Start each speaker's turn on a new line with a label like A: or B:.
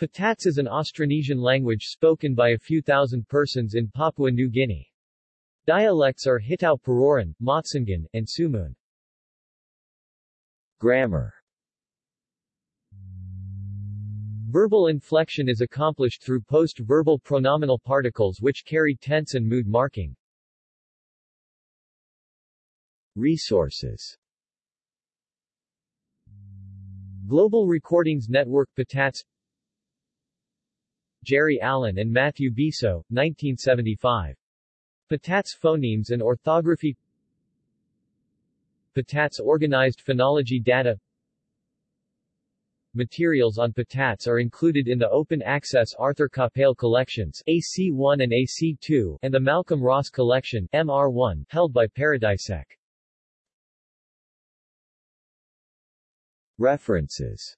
A: Petats is an Austronesian language spoken by a few thousand persons in Papua New Guinea. Dialects are Hitau-Pororan, Matsungan, and Sumun.
B: Grammar
A: Verbal inflection is accomplished through post-verbal pronominal particles which carry tense and mood marking.
B: Resources
A: Global Recordings Network Petats Jerry Allen and Matthew Biso, 1975. Petats Phonemes and Orthography Petats Organized Phonology Data Materials on Petats are included in the open-access Arthur Capell collections AC1 and AC2 and the Malcolm Ross collection MR1 held by Paradisec.
B: References